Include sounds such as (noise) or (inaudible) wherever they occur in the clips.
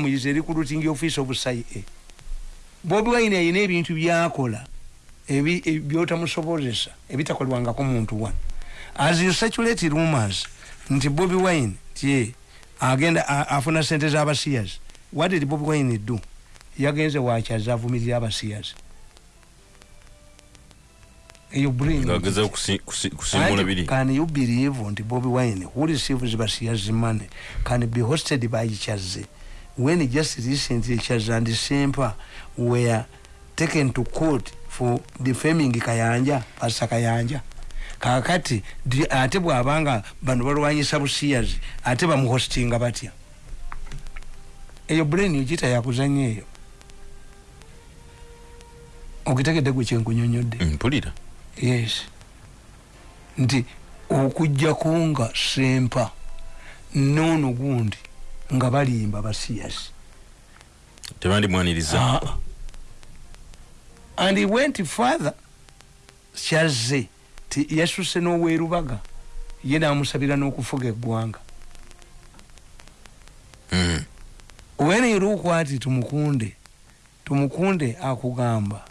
muyize routing office of cia bobi wine ayina ebintu byakola byotamusobozesa ebitakolwangako muntu one as you circulate rumors nti bobi wine tie agenda afuna sente z'abasiyas what did bobi wine do? Yagenze wakyaza avumirira abasiyas eyo can you believe nti bobi wine who receives basiyas money can be hosted by kyaze when just recently Chaza and Sempa were taken to court for defaming Kayanja, Pastor Kayanja. kakati ate bwabanga bano balwanyisa busiyazi ate bamuhostinga batya? Eyo brain ogita yakuzanya eyo. Ogitegedde gwe kyenkunyonyodde mpulira. Yes. Nti okujjako nga sempa noono gundi nga balimba basiyasi tebandimwaniriza ah. and he went further. Kyazze ti yasuse n'owerubaga ye namusabira n'okufuga eggwanga. Mm. when iruku ati tumukunde tumukunde akugamba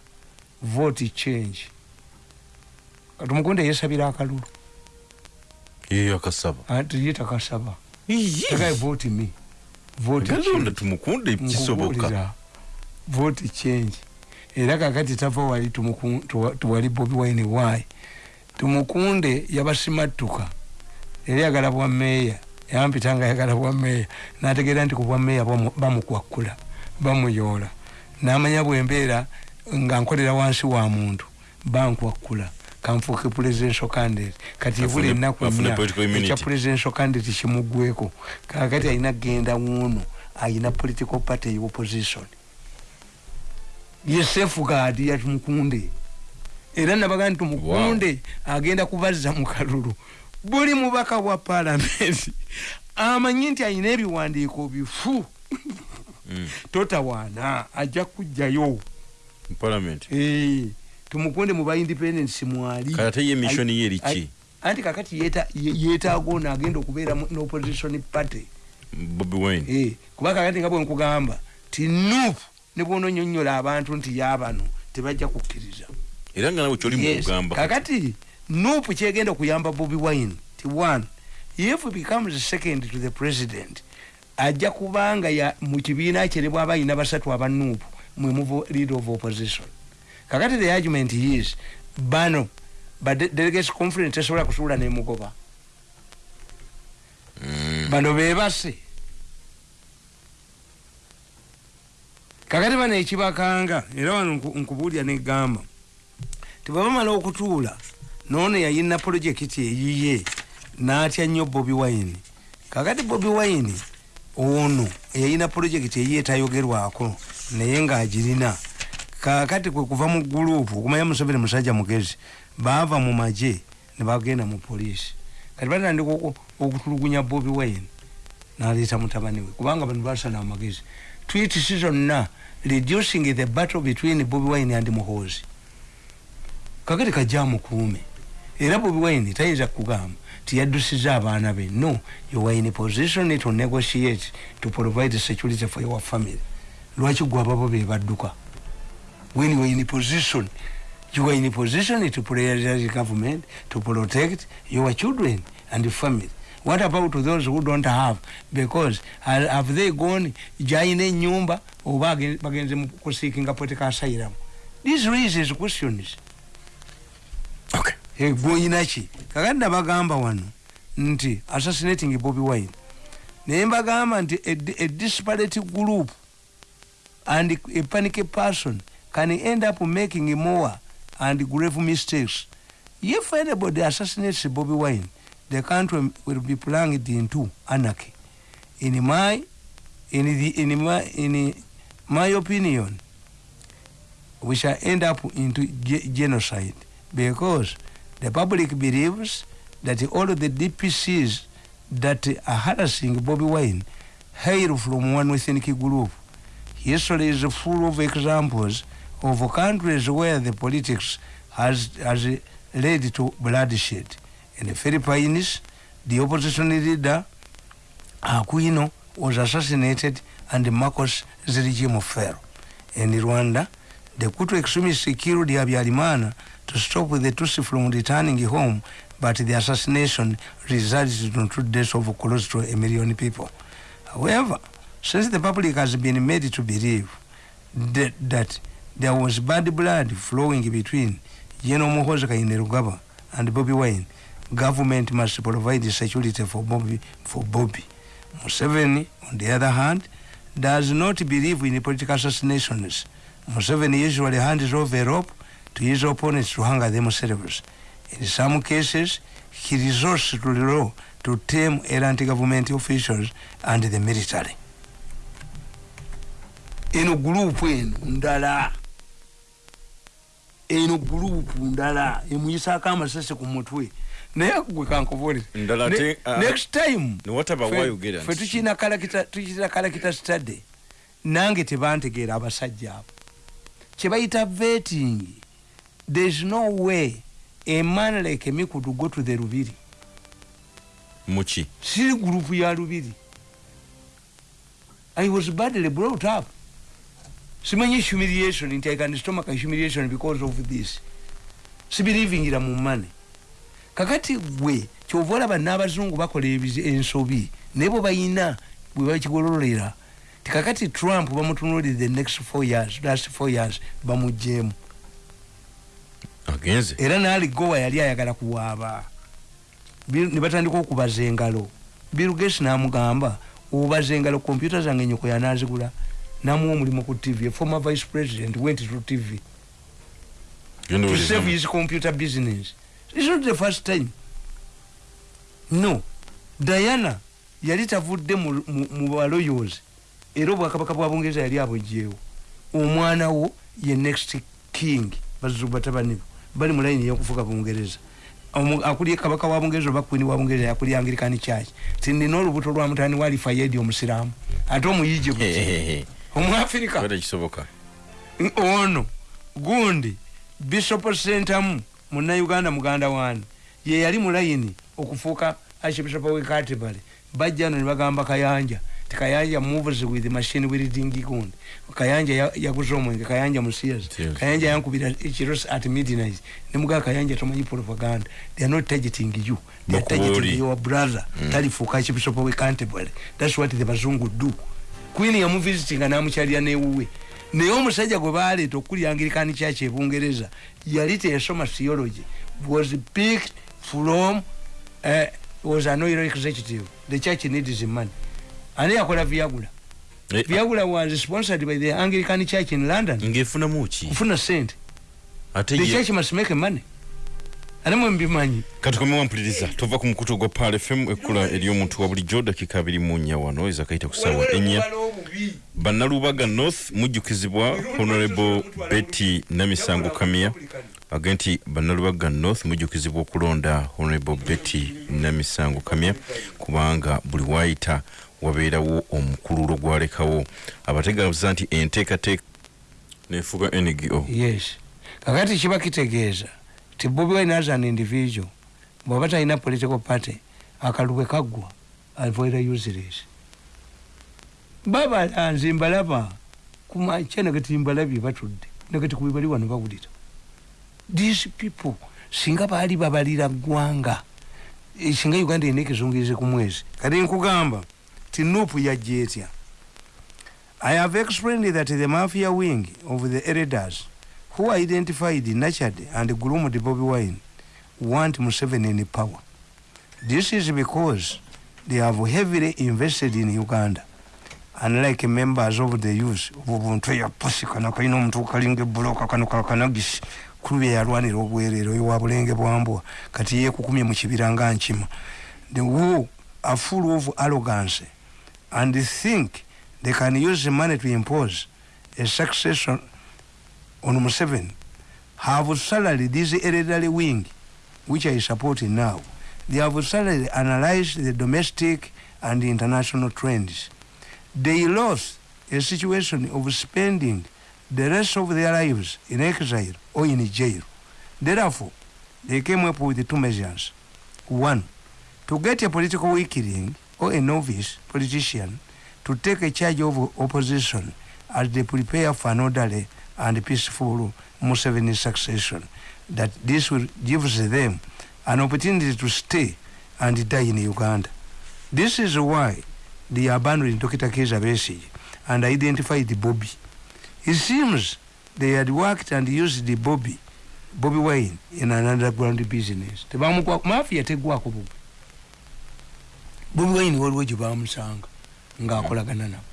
vote change. Tumukunde yesabira akalulu. Yeyo akasaba. Ati ye takasaba takaye vote me vote tumukunde kisoboka vote change. Era kakati tava wali tuwali bobi wine why? Tumukunde yabasimattuka. Yali yagala bwa meeya yampita nga yagala bwa meeya nategeera nti ku bwa meeya bamukwakkula bamuyoola. Namanya bwembeera nga nkolera wansi wa muntu bankwakkula kanfuuke presidential candidate kati ebula ennaku nnya ekya presidential candidate kimuggweko kakati alina genda wuuno ayina political party opposition. Ye safeguard ya tumukunde era nabaga nti tumukunde agenda kubazza mu kalulu. Buli mubaka wa palamenti amanyi nti ayina ebiwandiiko bifu. Mm. totawaana ajja kujjayo tumukunde muba independence mwali. Kate ye mission ye eriki anti kakati yeta yetaago naagenda okubeera n'opposition party. Bobi wine. Eh kuba kakati nga bwe nkugamba ti nuupu ne bwononyonnyola abantu nti yaabano tebajja kukkiriza. Era nga nawe kyoli mukugamba kakati nuupu kyegenda okuyamba bobi wine ti one if becomes second to the president ajja kubanga mu kibiina kye ne bwaba ayina basatu abanuupu mwe muvo leader of opposition kakati the argument is bano ba delegates conference tesobola kusuula nemugoba mm. bano bebase. Kakati bano ekibakanga era wano nkubuulya negamba tebabamala okutuula noono yayina projekiti eyiye natya nnyo bobi wine. Kakati bobi wine ono eyayina projekiti eyiye etayogerwako naye ngaagirina kakati kwe kuva mu gurupu okumanya museveni musajja mugezi baava mu magye ne bagenda mu poliisi. Kati batandika okutulugunya bobi wine naleeta mutabani we kubanga bano basana amagezi. Twitisi zonna reducing the battle between bobi wine and muhoozi. Kakati kajja mukuume era bobi wine tayinza kugamba tiyaddusiza abaana be. No you are in a position to negotiate to provide security for your family. Lwaki gwe ababo be badduka when you are in a position you are in a position to prioritize government to protect your children and family. What about those who don't have? Because have they gone jaine enyumba oba bagenze kuseekinga political asylum? This raises questions. Okay. Gwoyinaki kakati nabagamba wano nti assassinating bobi wine. Naye mbagamba nti a disparate group and a panic person can end up making more and grave mistakes if anybody assassinates bobi wine the country will be plunged into anarchy in my in the in my in my opinion we shall end up into genocide because the public believes that all the DPCs that are harassing Bobby Wine hail from one ethnic group. History is full of examples of countries where the politics has, has led to bloodshed. In the Philippines, the opposition leader Aquino was assassinated and Marcos regime fell. In Rwanda, the Kutu extremists killed Habyarimana to stop the Tutsi from returning home, but the assassination resulted in two deaths of close to a million people. However, since the public has been made to believe that, that there was bad blood flowing between General Muhoozi Kainerugaba and Bobby Wine, government must provide the security for Bobby. For Bobby. Museveni, on the other hand, does not believe in political assassinations. Museveni usually hands over a rope to his opponents to hang themselves. In some cases, he resorts to the law to tame anti-government officials and the military. eno gurupu eno ndala eno gurupu ndala emuyisako amasasi ku mutwe. Naye gwe ate, uh, next time fe- tukina kalakita study nange tebantegeera abasajja abo. Kyebayita vetting thereis no way a man like me could go to the lubiri. Muki siri gurupu ya lubiri. I was badly brought up simanyi humiliation nti i can stomach humiliation because of this. Sibirivingira mu mane kakati gwe kyova olaba n'abazungu bakola ebizi- ensobi naye bwe bayina bwe bakigololera tikakati trump bamutunulire the next four years last four years bamugjeemu agenze. Era naaligowa yali ayagala kuwaaba. Bill- ne batandika okubaza engalo. Bill gates namugamba obaza engalo kompyuta zange nyoko yanazigula namuwa omulimu ku tv a former vice president went to tv to save his computer business. It's not the first time. No. Diana yali tavudde mu- baloyos era obwakabaka bwa bungereza yali abwejjeewo omwana wo ye next king bazibu batabani bo. Bali mu layini yokufuga bungereza Omu- akulye kabaka wa bungereza oba kwini wa bungereza yakulya anglikani church. Tinina olubuto lwa mutani wali fayedi omusiraamu. Ate buti Hehehe. Omuafirika kisoboka ono gundi bishop sentamu munnauganda muganda wani ye yali mulayini okufuuka archbishop we Canterbury bajja no nebagamba kayanja ti kayanja moves with machine wielding gundi. Kayanja ya- yaguza omwenge kayanja Yes. kayanja yankubira ekiros at midnight. Nemugaa kayanja tomanyi propaganda. They are not targeting you. They are targeting your brother. Talifuuka archbishop we Canterbury that's what the bazungu do queen yamuvisitinga namukyalira newuwe naye omusajja gwe baleeta okuli anglikani church ebungereza yali teyasoma theology was picked from uh, was an oil executive. The church needs money. Ani yakola viagula? Eh, viagula was sponsored by the anglican church in london. Ng'efunamu ki kufuna sente the church must make money. Ate mwe mbimanyi? Katukomye wampuliriza tuva ku mukutu gwa pal fm ekkula ery'omuntu wa bulijjo dakika abiri mu nnya wano ezakayita ku ssaawa ennya bannalubaga north mujjukizibwa honorable betty namisango kamia age nti bannalubaga north mujjukizibwa okulonda honorable betty namisango kamia kubanga buli waayita wabeerawo omukululo gwalekawo. Abategeeza nti enteekateeka nefuga ngo yes. Kakati kiba kitegeeza ti bobi wine as an individual bwaba talina political party akalubwe kaggwa avoida useless baba nze mbalaba kumakya nagati mbalabye batudde nagati kubi bali wano bawulira these people singa baali babalira ggwanga eh, singa uganda erina ekizungirize ku mwezi kati nkugamba ti nupu yajja etya I have explained that the mafia wing of the elders who identified, nurtured, and groomed Bobby Wine want Museveni in power. This is because they have heavily invested in Uganda. Unlike members of the youth, obuntu eyapusi kano kalina omuntu kalinga ebuloka kano kakanagisi kulubye yalwanira obwereero oyo wa bulenge bwambwa kati yeekukumye mu kibira nga the who are full of arrogance and they think they can use the money to impose a succession on Museveni have salary this elderly wing which I support now. They have salary analyzed the domestic and the international trends they lost a situation of spending the rest of their lives in exile or in jail therefore they came up with two measures one to get a political weakling or a novice politician to take a charge of opposition as they prepare for an orderly and peaceful Museveni succession. That this will gives them an opportunity to stay and die in Uganda. This is why they abandoned Dr. Keza Besigye and identified Bobby. It seems they had worked and used the Bobby, Bobby Wine in an underground business. Tebamukwa mafia tegwako Bobby. Bobby Wine waliwo gye bamusanga ng'akolagana nabo.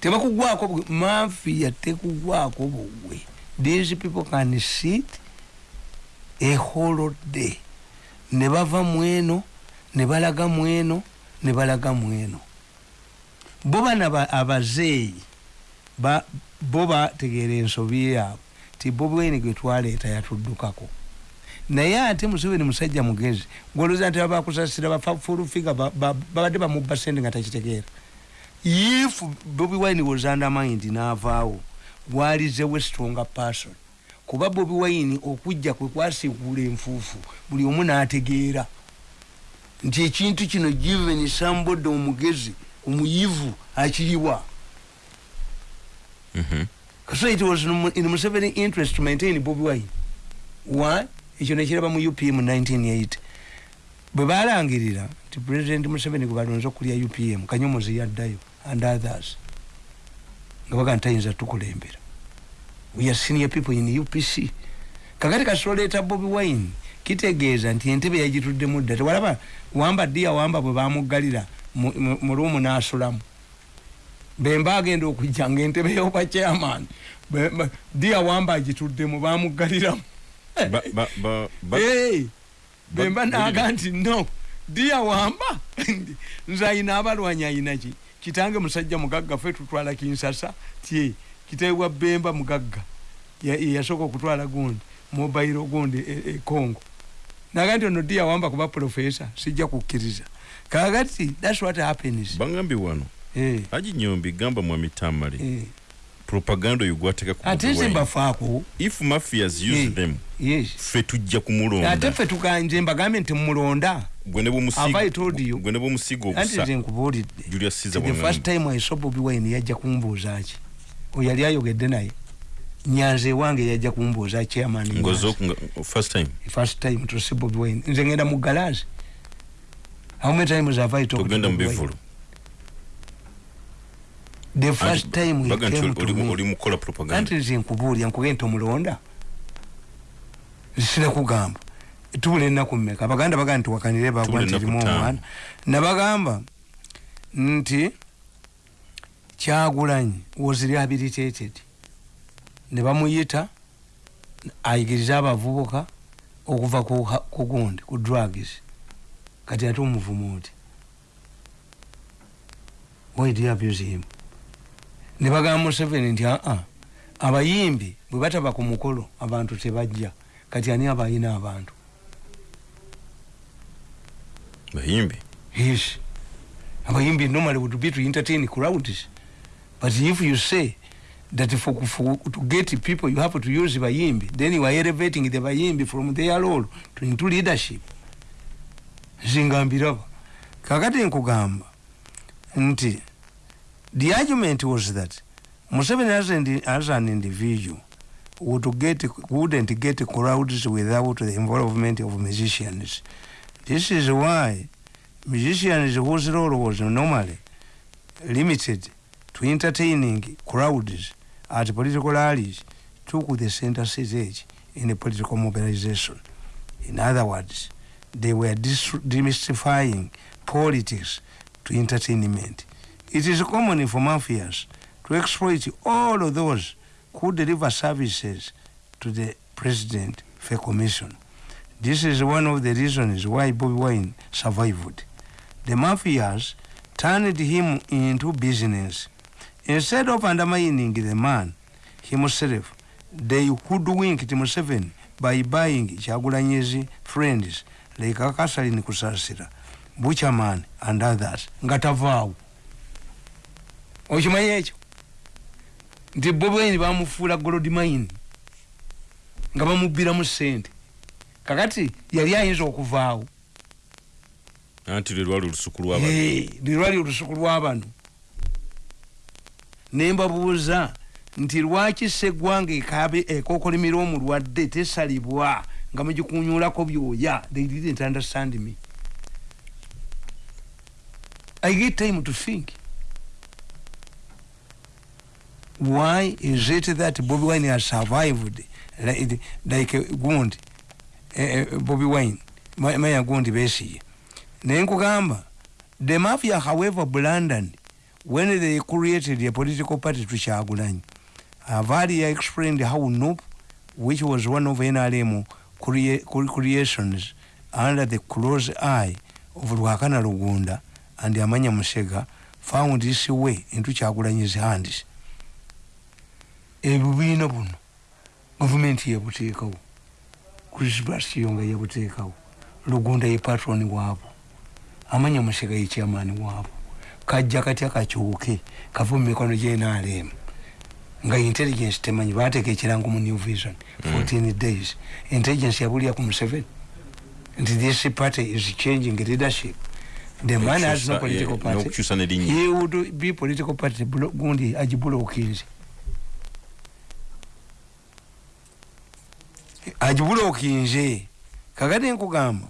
Tebakugwako mafia tekugwako bugwe. These people can sit a whole day. Ne bava mweno, ne balaga mweno, ne balaga mweno. Bo bana abazeeyi ba bo bategeera ensobi yaabwe ti bobi wine gwe twaleeta yatuddukako. Naye ate museveni musajja mugezi gwolooza nti babakusasira bafulufiga babadde bamubba sente nga takitegeera. If bobi wine was undermined n'avaawo gwalizewe stronger person. Kuba bobi wine okujja kwe kwasiigula enfuufu buli omu n'ategeera nti ekintu kino given somebody omugezi omuyivu akiriwa Mm -hmm. So it was in Museveni interest to maintain Bobby Wine. Why? ekyo nekiraba mu upm 1980 bwe balangirira nti president museveni gwe balonze okulya upm kanyomozi yaddayo and others nga baga ntayinza tukulembera we are senior people in upc kakati kasoleta bobi wine kitegeeza nti entebe yagituddemu dda. Tewalaba wamba dia wamba bwe bamuggalira mu luumu n'asulamu. Bemba agenda okujja nga entebe yoba chairman dia wamba agituddemu bamuggaliramu. Bemba naga nti no dia wamba? (laughs) Nze ayina abalwanyi ayinaki kitange musajja mugagga fe tutwala kinsasa tye kitebwa bemba mugagga yasooka okutwala gundi mobairo gundi ekongo e, naga nti ono dia wamba kuba profesa sijja kukkiriza. Kakati thats what happens. Bangambye wano. Eh. aji nyombi gamba mwami tamale eh. propaganda oyo gwateka ate nze mbafaako if mafias use eh. them yes. fe tujja kumulonda. Ate fe tukanze mbagambye nti mulonda gwe ne bwomusigo ogusa nze nkubuulidde. The first time i saw bobi wine yajja kumbuuza ki? Oyali ayogedde naye nyanze ewange yajja kumbuuza chairman first time? First time to see bobi wine. Nze ngenda mu garage how many times have i talked to bobi wine? the first time we came to me. oli mukola propaganda. Anti nze nkubuulya nkugende tomulonda sina kugamba. Tubula ennaku mmeka? Abaganda bagamba nti wakanire bagwa nti rimu omwana. Nabagamba nti kyagulanyi was rehabilitated ne bamuyita ayigirize abavubuka okuva ku gundi ku drugs. Kati ate omuvumu oti why do you abuse him? Ne bagamba museveni nti aa abayimbi bwe bataba ku mukolo abantu tebajja. Kati ani abayina abantu? Bayimbi yes. Abayimbi normally would be to entertain crowds. But if you say that for, for to get people you have to use bayimbi then you are elevating the bayimbi from their role to into leadership. Zingambiraba kakati nkugamba nti the argument was that Museveni as an, as an individual would get, wouldn't get crowds without the involvement of musicians. This is why musicians whose role was normally limited to entertaining crowds at political rallies took the center stage in the political mobilization. In other words, they were demystifying politics to entertainment. It is common for mafias to exploit all of those who deliver services to the president for commission. This is one of the reasons why Bobby Wine survived. The mafias turned him into business. Instead of undermining the man himself, they hoodwinked Museveni by buying Chagulanyezi friends like Akasalini Kusasira, Butcherman, and others. Ngatavau. okimanyi ekyo nti bobaini bamufuula golodmain nga bamubbiramu sente kakati yali ayinza okuvaawo anti lwe lwali olusuku lwaba Eh, lwali olusuku lwabano nembabuuza nti lwaki seggwanga ekokolimira omulwadde tesalibwa nga mugikunyulako byoya? They didn't understand me. I get time to think. Why is it that bobby wine has survived? Like, like gundi uh, bobby wine maya gundi besiye naye nkugamba the mafia however blundered when they created a political party to Chagulanyi I've already explained how NUP which was one of NRM crea cre- creations under the close eye of Lwakana Lugunda and Amanya Musega found this way into Chagulanyi's hands. Ebibiina buno gavumenti yabuteekawo krisbas kiyonga yabuteekawo lugunda ye patroni waabwo amanya musega ye chairman waabwo kajja katya kakyuke kava mu mikono gyenalemu nga intelligence temanyi bateeka ekirango mu new vision 14 days. Intelligence yabulya ku museveni nti this party is changing leadership. The man has no political eh, party. he would be political party gundi agibulookinze agibulookinze kakati nkugamba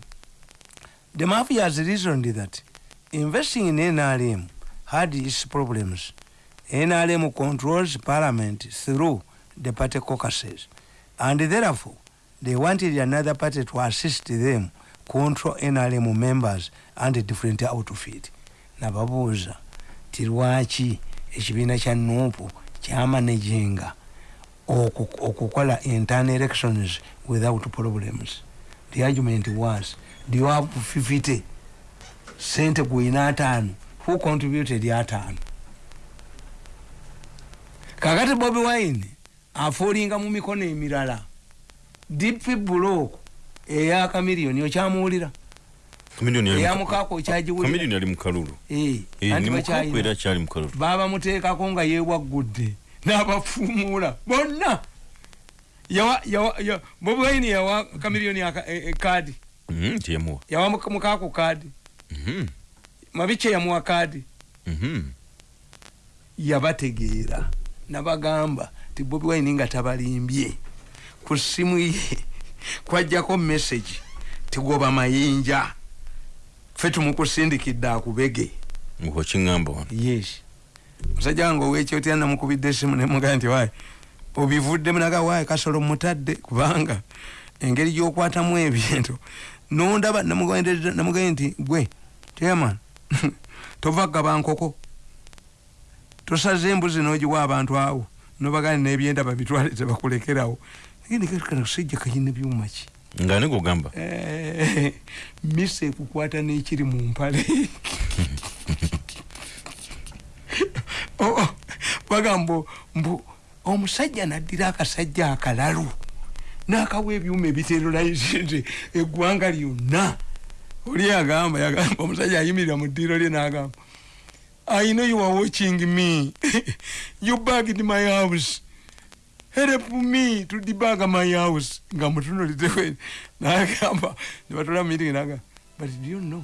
the mafia has reasoned that investing in nrm had its problems. Nrm controls parliament through the party caucuses and therefore they wanted another party to assist them control nrm members and different outfit. Nababuuza ti lwaki ekibiina kya nuupu kyamanaginga oku- okukola internal elections without problems. The argument was do you have 50 sente gwina ataano who contributed ataano kakati bobi wine afuulinga mu mikono emirala. Dp block eya kamiliyoni okyamuwulira eyamukaako okyagiwulira Eh, Eh, babamuteekako nga yewaggudde n'abafuumuula. Bonna! Yawa yawa bobi wine yawa kamiliyoni kaadi. Mhm, teyamuwa yawa muka- mukaako kaadi mabikye yamuwa kaadi mhm. yabategeera. Nabagamba ti bobi wine nga tabalimbye. Ku ssimu ye kwajjako message tigoba mayinja. Fe tumukusindikidde akubege. Wano. Yes. Musajja wange owekyotya namukubidde esimu nemugaa nti wayi obivuddemu naga wayi kasolo mutadde kubanga engeri gyokwatamu ebintu nondaba namugaye nti gwe chairman (laughs) tova gaba nkoko. Tosaze embuzi nogiwa abantu awo nobagani nebyenda babitwale tebakulekerawo sijja kayina byuma ki? Nga ne gogamba Eh, misa ekukwata n'ekiri mu mpale. (laughs) (laughs) Oh, oh, bagamba mbu omusajja naddira akasajja akalalu n'akawa ebyuma ebiterolaizinze (laughs) eggwanga lyonna. Oli agamba yagamba omusajja ayimirira mu ddiiro lye n'agamba i know you are watching me. (laughs) You bagged my house. Help me to debug my house. Nga mutunulitewe nagamba nebatola meeting naga but do you know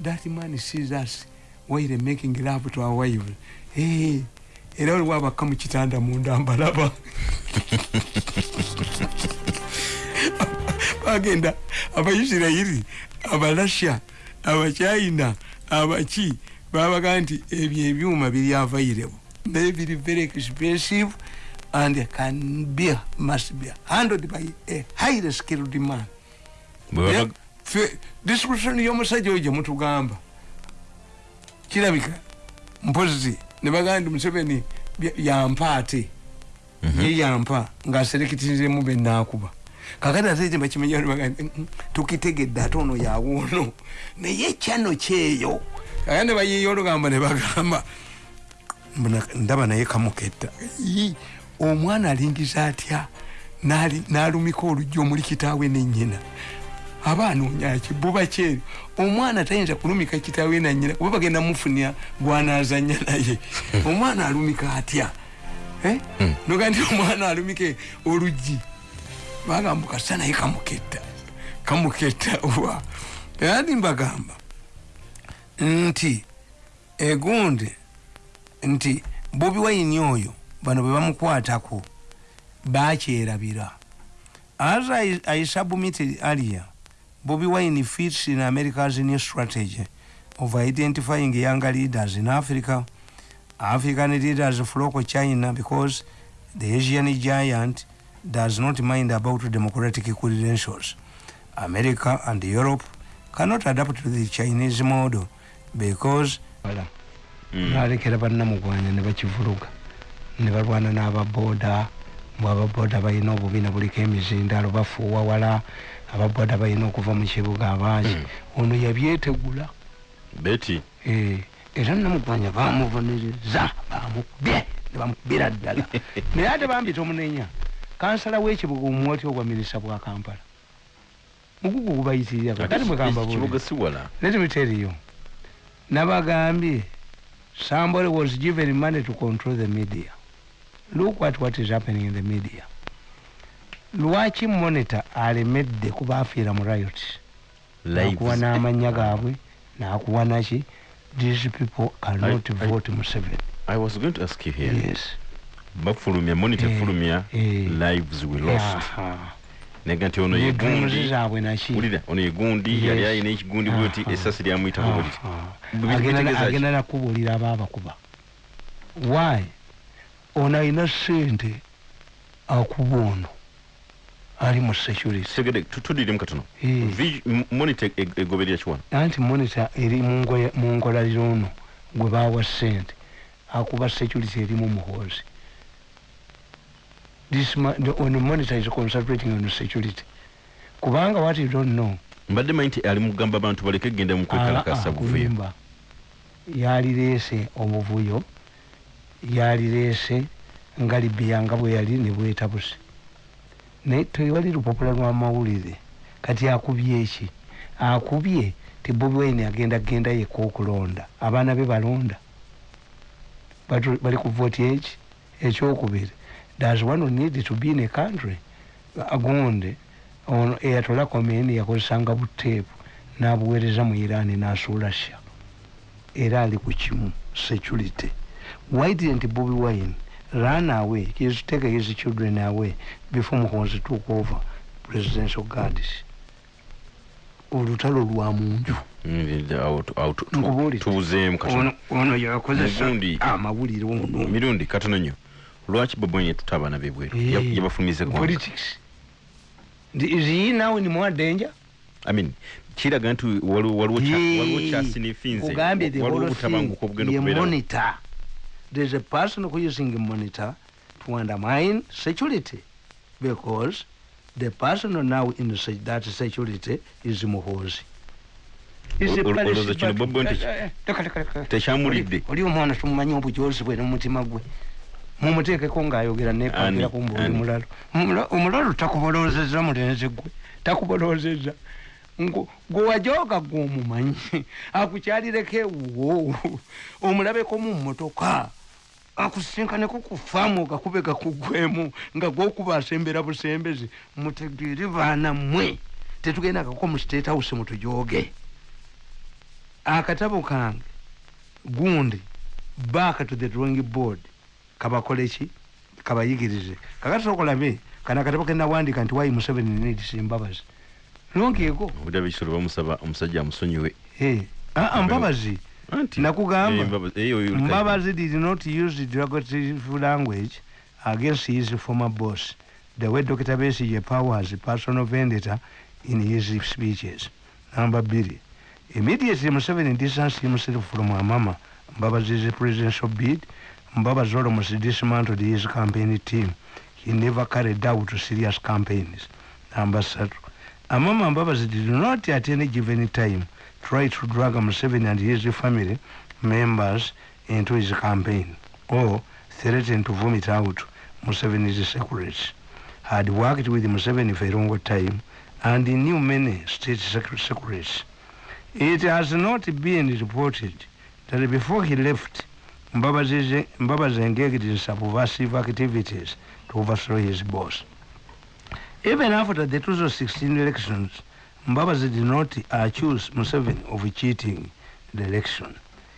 that man sees us while making love to our wives hey, era waliwo abakka mu kitanda munda mbalaba. Bagenda abaisirairi abalasha abachina abaki babaga nti ebyo ebyuma biri available naye biri very expensive and can be must be handled by a highly skilled man. Description y'omusajja oyo gyemutugamba kirabika mpozi nebagaa nti museveni yampa ate. Ye yampa ngaaserekitinzemu benakuba kakati ate kye bakimenya nebagaa nti, "Mm, tukitegedde ate ono yawoono naye kyano kyeyo kakati nebayiiya olugamba nebagamba ndaba naye kamuketta. Omwana alingiza atya? N'ali- n'alumika olujja omuli kitaawe nennyina aba anoonyaki buba kyeri omwana tayinza kulumika kitaawe nanyina kuba bagenda mufunya gwanazanya naye. Omwana alumika atya? Eh? noga nti omwana alumike oluggi. Bagamba kasa naye kamuketta. Kamuketta wa? Era ndi mbagamba nti egundi nti bobi wayini oyo bano bwe bamukwatako bakyerabira as I, I submitted earlier bobi wine fits in america's new strategy. Of identifying younger leaders in africa african leaders flock china because the asian giant does not mind about democratic credentials. America and europe cannot adapt to the chinese model because balekera bannamugwanya ne bakivuluga ne balwana n'ababoda mbw ababoda balina obubiina buliko emizindalo bafuuwa wala ababoda balina okuva mu kibuga abangi. Ono yabyetegula. Beti Eh, era namugwanya bamuvuniriza bamukubye nebamukubira ddala. (laughs) Naye ate bambita omunenya. Kansala w'ekibuga omwoti ogwa minisita bwa kampala. Mugugu gubayitirira kati mwegamba kibuga si wala? Let me tell you nabagambye somebody was given money to control the media. Look what, what is happening in the media lwaki monitor alemedde kuba afiira mu riot? Nakuwa n'amanya gaabwe nakuwa naki? These people cannot I- I- vote museveni i was going to ask you here. Yes. Bafulumya monitor Eh, fulumya eh. lives we lost. Nega nti ono ne dreams yegundi zaabwe naki? Wulira ono yegundi yali ayina ekigundi lyamuyitako. Bwe- Agenda- bitegeeza ki? agenda nakubuulira abaabakuba why? Ono alina sente akuba ono ali mu security. Segede tudiremu katono monitor e- egoberera kiwano. Anti monitor eri mu ngoya- mu nkola y'ono gwe baawa sente akuba security erimu muhoozi. This ma- the, on monitor is concentrating on security. Kubanga what you don't know. Mbadde manyi nti ali mugamba abantu baleke genda mu kwekalakasa Ah, buvuyo. yalireese obuvuyo yalireese nga libiya nga bwe yali ne bwetabuse naye tewali lupapula lwamawulire kati akubye eki akubye ti bobi wine agenda genda yeka okulonda abaana be balonda. Bali ku voti eki? Ekyokubiri. Does one need to be in a country? Agonde. Ono eyatola komeni yakozesanga buteepu n'abuweereza mu iran n'asuula sha. Era ali ku kimu security. Why didn't bobi wine run away. His take his children away before muhonzi took over presidential guards. Olutalo lwa munju. Awo tu- awo tu- tu- Nkubuulire. tubuzeemu katono ono yakozesa amawulire ono. Mirundi katono nnyo. Lwaki babonye tuta abaana bebweru Eh, Ya- yabafumize gwanga politics. Ndi- is he now in more danger? I mean, kiraga nti waliwo kyasinifinze kugambye the whole thing ye monitor there's a person who using a monitor to undermine security because the person now in se- that security is muhozi Is olowooza kino. Bobo nti- Eh, eh, tekyamulidde oli omwana tumumanyi obujozi bwe nomutima gwe mumuteekeko ng'ayogera Ani, nekangira kumba oli ani. mulalo Omula- omulalo takubolozeza mulenzi gwe takubolozeza Ngu- gwe wajooga gwe omumanyi? (laughs) Akukyalireko ewuwo omulabeko mu mmotoka akusinkaneko ku faamu ogakube gakugwemu nga gwokuba asembera busembezi. Mutegeere baana mmwe tetugenda kako mu state house mutujooge akatabo kange gundi back to the drawing board kabakole ki? Kabayigirize. Kakati okolabe kana akatabo kenawandika nti wayi museveni needs embabazi longeeko obudde ekisolo bamusaba omusajja amusonyiwe. Eh, mbabazi. Nakugamba. eh, mbabazi- eh, mbabazi did not use the derogatory language against his former boss. The way dr besige powers personal vendetta in his speeches. Number biri immediately museveni distanced himself from amama mbabazi's presidential bid. Mbabazi almost dismantled his campaign team. He never carried out serious campaigns. Number satu amama mbabazi did not at any given time try to drag museveni and his family members into his campaign or threaten to vomit out Museveni's secrets. Had worked with Museveni for a long time and he knew many state secret secrets. It has not been reported that before he left, Mbabazi engaged in subversive activities to overthrow his boss. Even after the 2016 elections, Mbabazi did not accuse Museveni of cheating the election.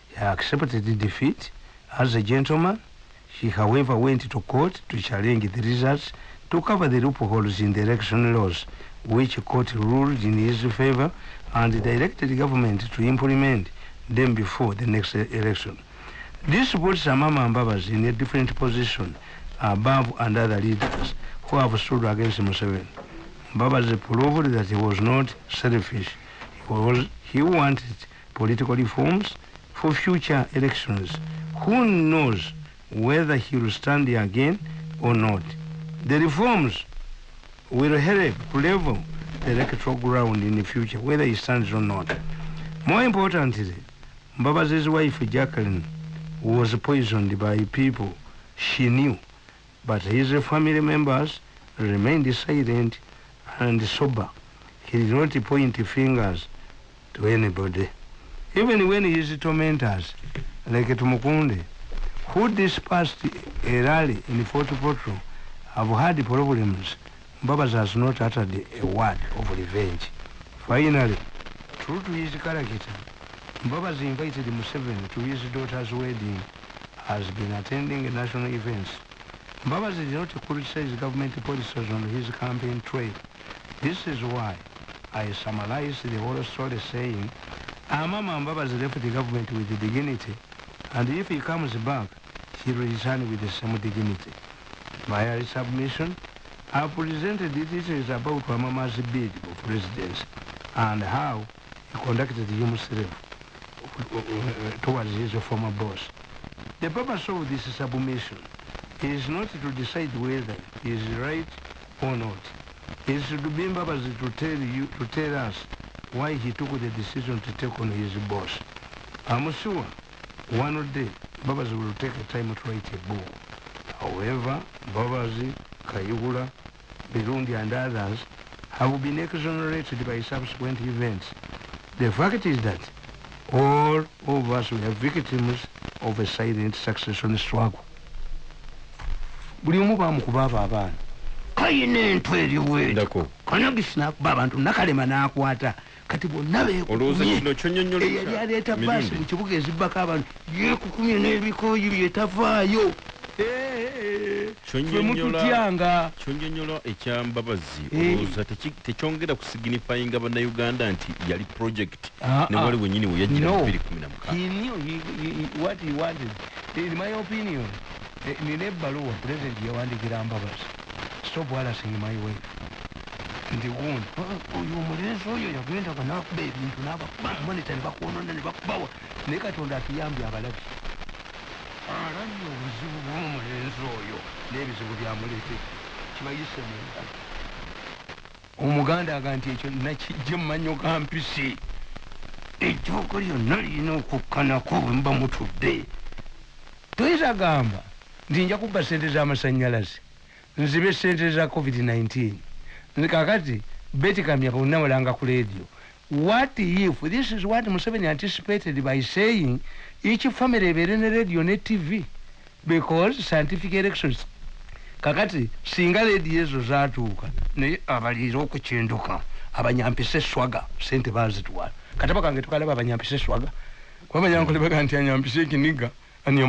He accepted the defeat as a gentleman. He, however, went to court to challenge the results to cover the loopholes in the election laws, which court ruled in his favor and directed the government to implement them before the next election. This puts Amama Mbabas in a different position above and other leaders who have stood against Museveni. Mbabas proved that he was not selfish. He, was, he wanted political reforms for future elections. Who knows whether he will stand there again or not? The reforms will help level the electoral ground in the future, whether he stands or not. More importantly, Mbabazi's wife Jacqueline was poisoned by people she knew, but his family members remained silent and sober. He did not point fingers to anybody. Even when his tormentors, like Tumukunde, who dispersed a rally in Fort Portal, have had problems, Mbabas has not uttered a word of revenge. Finally, true to his character, Mbabas invited Museveni to his daughter's wedding, has been attending national events. Mbabas did not criticize government policies on his campaign trail. This is why I summarized the whole story saying, Amama Mbabas left the government with the dignity, and if he comes back, he return with the same dignity. My submission, I presented details about Amama's bid for presidency and how he conducted himself towards his former boss. The purpose of this submission is not to decide whether he is right or not. It is be Mbabas to tell you, to tell us why he took the decision to take on his boss. I'm sure one day Babas will take the time to write a book. However, Babazi, Kayugula, Birundi and others have been exonerated by subsequent events. The fact is that all of us were victims of a silent succession struggle. Buli omu bamukuba abo abaana. Kayina entw ndako. Kanagisi nakuba abantu nakalema nakwata. Kati bonna olowooza kino kyonyonyola eyali aleeta baasi mu kibuga ezibbako abantu. Yekukumye n'ebikoyi byetavaayo fwe Kyonnyonnyola- mututyanga kyonyonyola ekyambabazi. Eh. olowooza tekyongera kusignifyinga bannayuganda nti yali project Ah, ne ah. wali wenyini we yajjira No. mu 2016 He knew he, he, he, what he wanted. In my opinion, nina ebbaluwa president yawandikira mbabazi. Stop harassing my wife nti gundi. Oyo omulenzi oyo yagendaga nakuba ebintu nabakuba monita nebakwonona nebakubawa naye katonda atuyambye abalabi. Alabye obuzibu bw'omulenzi oyo n'ebizibu byamuleete. Kibayise mu ngalo omuganda aga nti ekyo nakijje mu manyo ga mpisi. Ejjoogo lyonna lirina okukkanako bwe muba mutudde. Toyinza gamba nti nja kubba sente z'amasanyalaze nzibe sente za covid-19 Nzi kakati betikamya kunawulanga ku radio. What if this is what museveni anticipated by saying each family ebeere ne radio ne tv because scientific elections. Kakati singa leedi ezo zatuuka naye abaliira okukyenduka abanyampisa eswaga sente bazitwala kataba kange tukalaba abanyampisa eswaga kuba abanyankole baga nti anyampisa ekiniga anya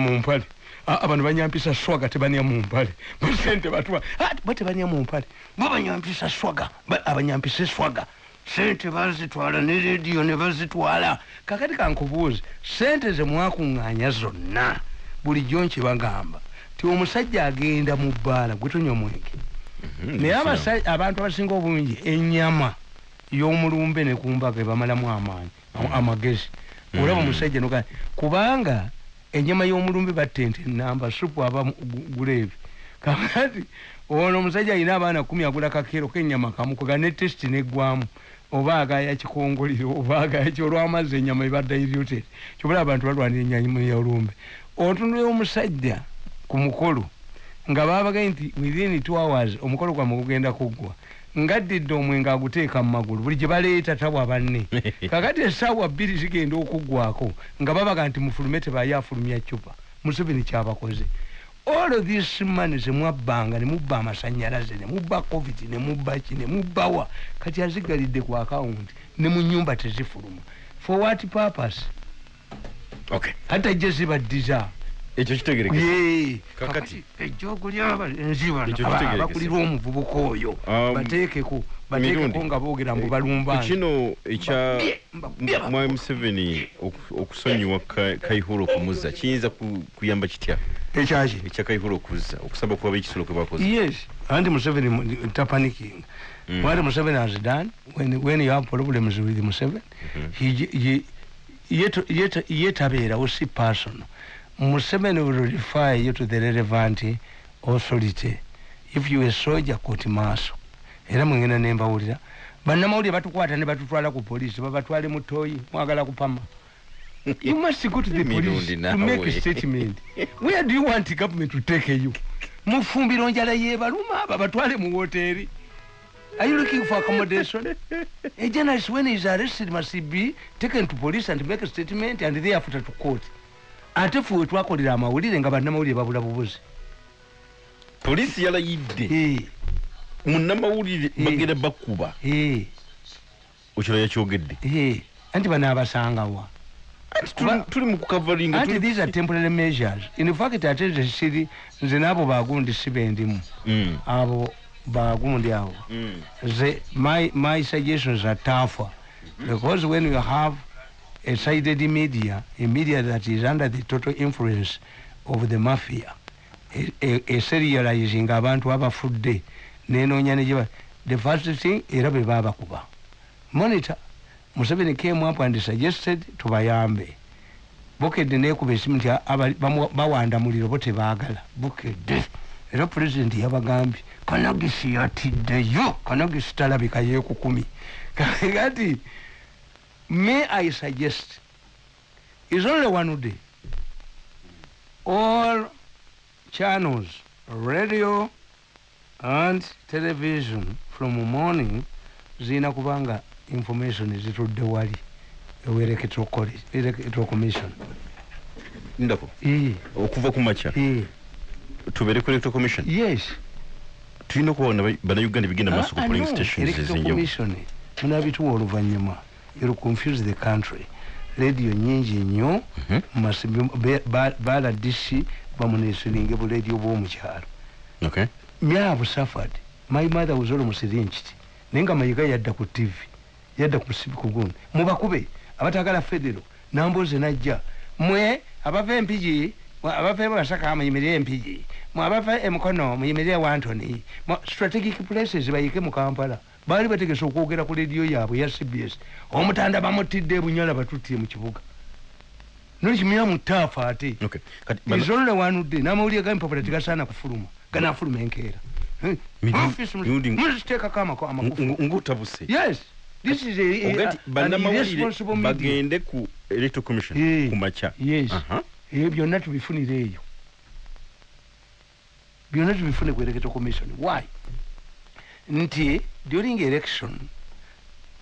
abantu banyampisa swaga tebanya mumpale basente batwala bo tebanya mumpale bo banyampisa swaga. Ba- abanyampisa eswaga sente bazitwala ne rediyo ne bazitwala. Kakati kankubuuze sente zemwakuŋŋaanya zonna bulijjo nkibagamba ti omusajja agenda mu bbaala gwetonya omwenge naye abasa- abantu abasinga obungi enyama y'omulumbe ne kumbaga ebamalamu amaanyi am- amagezi. Olaba omusajja noga kubanga enyama y'omulumbe batte nti namba supu aba mu- gu- guleebi kakati ono omusajja alina abaana kumi agula kakero kenyama kamukoga ne tesiti neggwamu oba agaya kikongoliro oba agaya ki olwamazzi enyama ebadde diluted kyobula abantu balwanira enyama y'olumbe. Otunula omusajja ku mukolo nga babagaye nti within two hours omukolo gwamwe gugenda kuggwa ngaddidde omwenge aguteeka mu magulu buli gye baleeta tabwa banne. (laughs) Kakati essaawa bbiri zigenda okuggwako nga babaga nti mufulume tebaye afulumya cupa museveni kyabakoze. All of this money zemwabbanga nemubba amasanyalaze nemubba covid nemubba ki nemubbawa kati azigalidde ku akawunti ne mu nyumba tezifuluma. For what purpose? Okay. Ate je zibaddiza ekyo kitegerekese. Yee. Kakati. kakati ejjogulya enziba Ekyo kitegerekese. abakulira omuvubuka oyo. Um, bateekeko bateekeko nga boogera mbu balumba. kino ekya mwami museveni oku- okusonyiwa Ka- kaihura okumuzza kiyinza ku- kuyamba kitya? Ekyaki ekya kaihura okuzza okusaba kuba ekisolo kwe bakoze. Yes anti museveni mu- tapaniking Mm. what museveni has done when, when you have problems with museveni he, he, yet, yet, yetabeerawo si personal museveni will refer you to the relevant authority. If you a soldier court maaso era mwengenda nembawulira bannamawulire batukwata ne batutwala ku polisi babatwale mu toyi mwagala kupama. You must go to the police to make a statement. Where do you want government to take you? Mufumbiro njala yebaluma aba batwale mu woteeri. Are you looking for accommodation? A journalist when he is arrested must be taken to police and make a statement and thereafter to court ate fuwe twakolera amawulire nga bannamawulire babula bubuzi. Poliisi yalayidde. Munnamawulire bagenda bakuba eh, ekiro yakyogedde. Anti bano abasangawa tuli- tuli mu kukavalinga anti these are temporary measures. In fact ate nze siri nze n'abo bagundi sibendimu Mm, abo bagundi abo mm. my, my suggestions are tougher. Because when you have a sided media, a media that is under the total influence of the mafia, a, serializing abantu abafudde nenoonya ne the first thing era be baabakuba monitor museveni came up and suggested tubayambe. Bukedde neekuba esimu nti bawanda muliro bo tebaagala. Bukedde era pulezidenti yabagambye kanagisi yatiddeyo kanagisi talabika yeekukumi. (laughs) Kati may i suggest is only one day. All channels radio and television from morning zirina kubanga information zitudde wali ewa electoral electoral commission ndako? Okuva ku eh, tubeere ku electoral commission? Yes. Tulina okubaona bannayuganda bigenda maaso ku Ah, polling stations ezenjawulo. munabituwa oluvannyuma you'll confuse the country. Radio nyingi nnyo Mhm. masimu- be- ba- baladisi bamunesiringe buledio bw'omukyalo myabo suffered. My mother was almost lynched naye nga mayiga yadda ku tv yadda ku sibiku gundi mubakube abatagala federo namboze najja. Mwe abava empigi abava ebasaka muyimirire empigi mwe abava emukono muyimirire wantony strategic places bayike mu kampala baali bategese okwogera ku lediyo yaabwe ya cbs omutanda bamutidde ebunyala batutye mu kibuga. Nokimira mu taafa ate. Izolole wanudde n'amawulire gamimpapula tegasaana kufuluma ganafuluma enkeera. Muziteekako amako- amakufu. Ng- ng'otabuse yes. This is irresponsible bagende ku electoral commission ku makya. Yes. Ebyo byonna tubifunire eyo. Byonna tubifune ku electoral commission. Why? Nti during election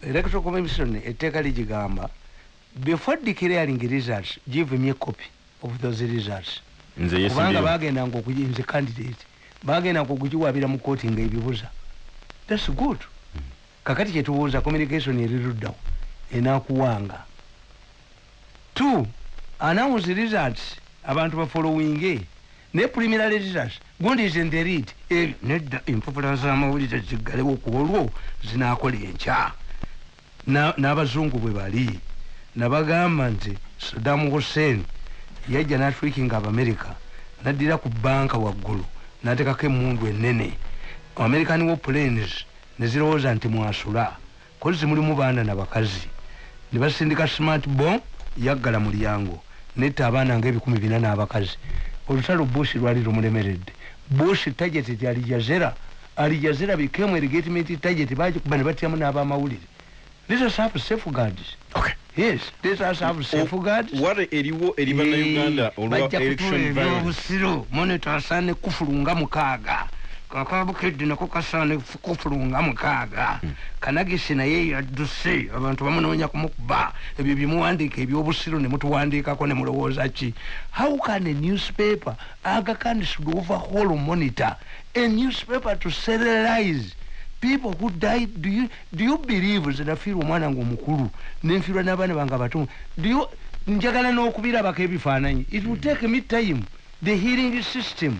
electoral commission etteeka ligigamba before declaring results give me a copy of those results. Kubanga bagendanga okuginze candidate bagendanga okugiwabira mu kooti nga ebibuza thats good. Kakati kyetubuuza communication eriruddawo enakuwanga two announce results abantu bafollowinge ne preliminary results gundi the lead ebyo nedda empapula z'amawulire ziggalewo ku olwo zinakola enkya. Na- n'abazungu bwe bali nabagamba nti saddam hussein yajja natwikinga abamerika naddira ku banka waggulu natekako emundu enene american war planes nezirowooza nti mwasula kozi mulimu baana nabakazi nebasindika smart bomb yaggala mulyango netta abaana nga ebikumi bina n'abakazi. Olutalo bush lwali lumulemeredde bush target ti alijazera alijazera became a legitimate target bagikuba ne batyamu n'abamawulire let us have safeguards okay. Yes let us have safeguards wale eriwo eri bannayuganda olwa bajja election violence ebyobusiro monito asaane kufulu nga mukaaga kakabukedde nako kasaane kufulu nga mukaaga. Kanagisi naye yadduse abantu bamunoonya kumukuba ebyo byemuwandiika ebyobusiro ne mutuwandiikako ne mulowooza ki? How can a newspaper aga can should overhaul monitor a newspaper to serialize people who died do you, do you believe nze nafiirwa omwana nga omukulu nenfiirwa n'abaana bange abato do you njagala n'okubirabako ebifaananyi? It will take me time. The hearing system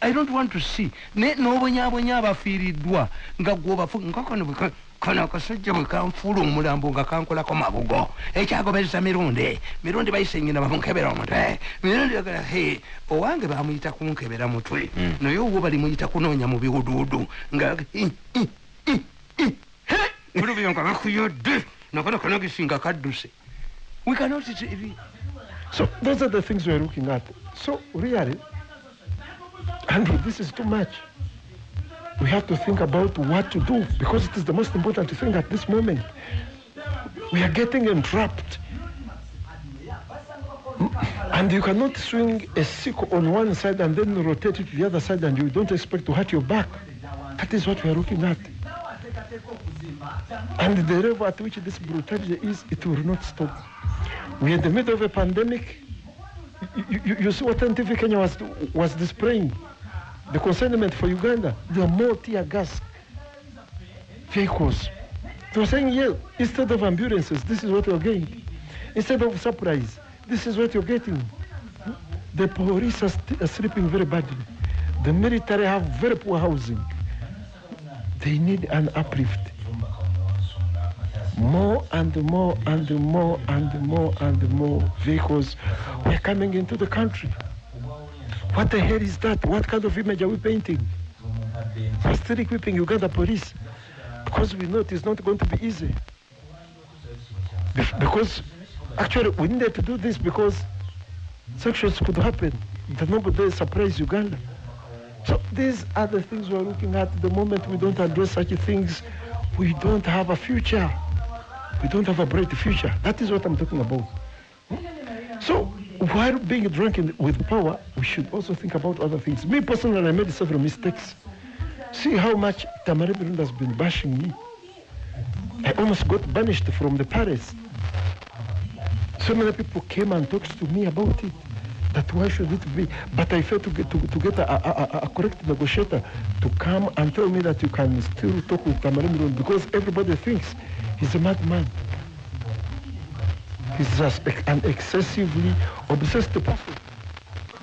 i don't want to see. Ne n'obonyabonya abafiiriddwa nga gwobafu nga kano ka- kano akasajja bwe kanfuula omulambo nga kankolako mabugo. Ekyagobeza mirundi mirundi bayisenyina bamunkebera omutwe. Mirundi bagala he owange bamuyita kunkebera mutwe. Mm. naye owo balimuyita kunoonya mu biwuduudu. Nga olubyo nga bakuyodde nakono kanogisinga kadduse. We cannot So those are the things we're looking at. So really, Andrew, this is too much. We have to think about what to do because it is the most important thing at this moment. We are getting entrapped. And you cannot swing a sickle on one side and then rotate it to the other side and you don't expect to hurt your back. That is what we are looking at. And the level at which this brutality is, it will not stop. We're in the middle of a pandemic. You, you, you see what NTV Kenya was, was displaying. The consignment for Uganda. There are more tear gas vehicles. They were saying, yeah, instead of ambulances, this is what you're getting. Instead of supplies, this is what you're getting. The police are, st- are sleeping very badly. The military have very poor housing. They need an uplift more and more and more and more and more vehicles were coming into the country. What the hell is that? What kind of image are we painting? We're still equipping Uganda police because we know it is not going to be easy. Because actually we needed to do this because sanctions could happen. The number they surprise Uganda. So these are the things we're looking at. The moment we don't address such things, we don't have a future. We don't have a bright future. That is what I'm talking about. So while being drunk with power, we should also think about other things. Me personally, I made several mistakes. See how much Tamara Birunda has been bashing me. I almost got banished from the palace. So many people came and talked to me about it. That why should it be? But I failed to get, to, to get a, a, a, a correct negotiator to come and tell me that you can still talk with Tamara Birunda because everybody thinks he's a madman. He's an excessively obsessed person.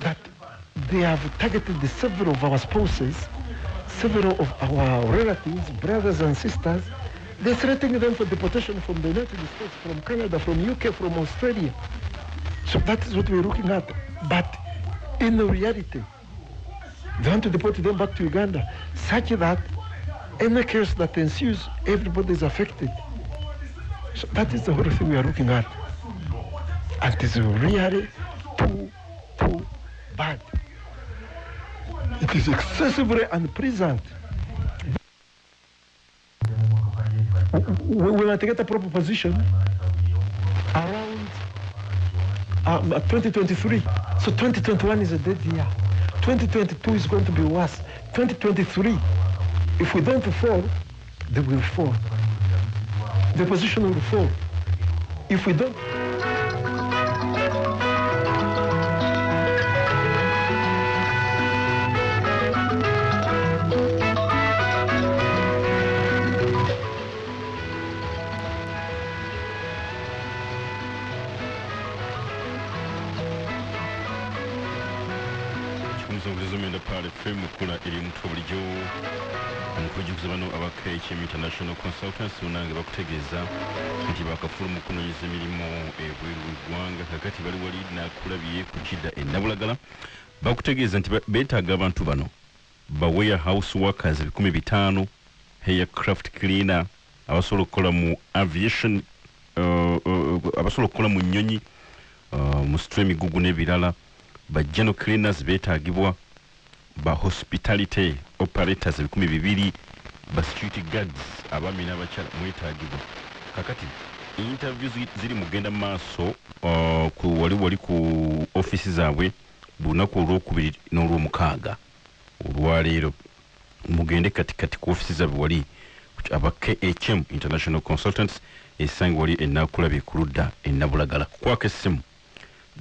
That they have targeted the several of our spouses, several of our relatives, brothers and sisters. They're threatening them for deportation from the United States, from Canada, from UK, from Australia. So that is what we're looking at. But in reality, they want to deport them back to Uganda, such that any case that ensues, everybody is affected. So that is the whole thing we are looking at. And it is really too, too bad. It is excessively unpleasant. We want to get a proper position around uh, 2023. So 2021 is a dead year. 2022 is going to be worse. 2023, if we don't fall, they will fall. The position on the phone. If we don't bakutegeeza nti beetaaga abantu bano ba warehouse workers bikumi bitaano aircraft cleaner abasobola okukola mu aviation uh, uh, abasobola okukola mu nnyonyi uh, mu sitwa emigugu n'ebirala. Ba general cleaners beetagibwa ba hospitality operators ebikumi bibiri ba security guards abaami n'abakyala mwetagibwa kakati interview zi- ziri mugenda mu maaso wali wali ku ofisi zaabwe lunaku olwokubiri n'olwomukaaga. Olwaleero mugende katikati ku ofisi zaabwe wali aba khm international consultants esange wali enakulabye ku ludda enabulagala kwako essimu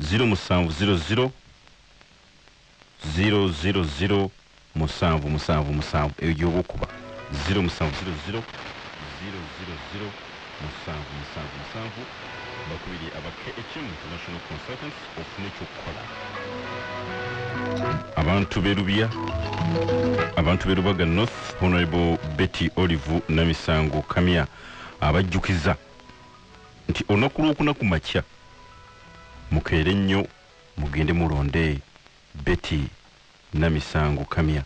0700 000 musanvu musanvu musanvu eyo gyoba okuba 0700 000 musanvu musanvu musanvu. Bakubiri aba khm international consultants ofune ekyokukola abantu berubya abantu berubaga north honorable betty olive namisango kamya abajjukiza nti olunaku lwokuna ku makya mukeere nnyo mugende mulonde betty namisango kamya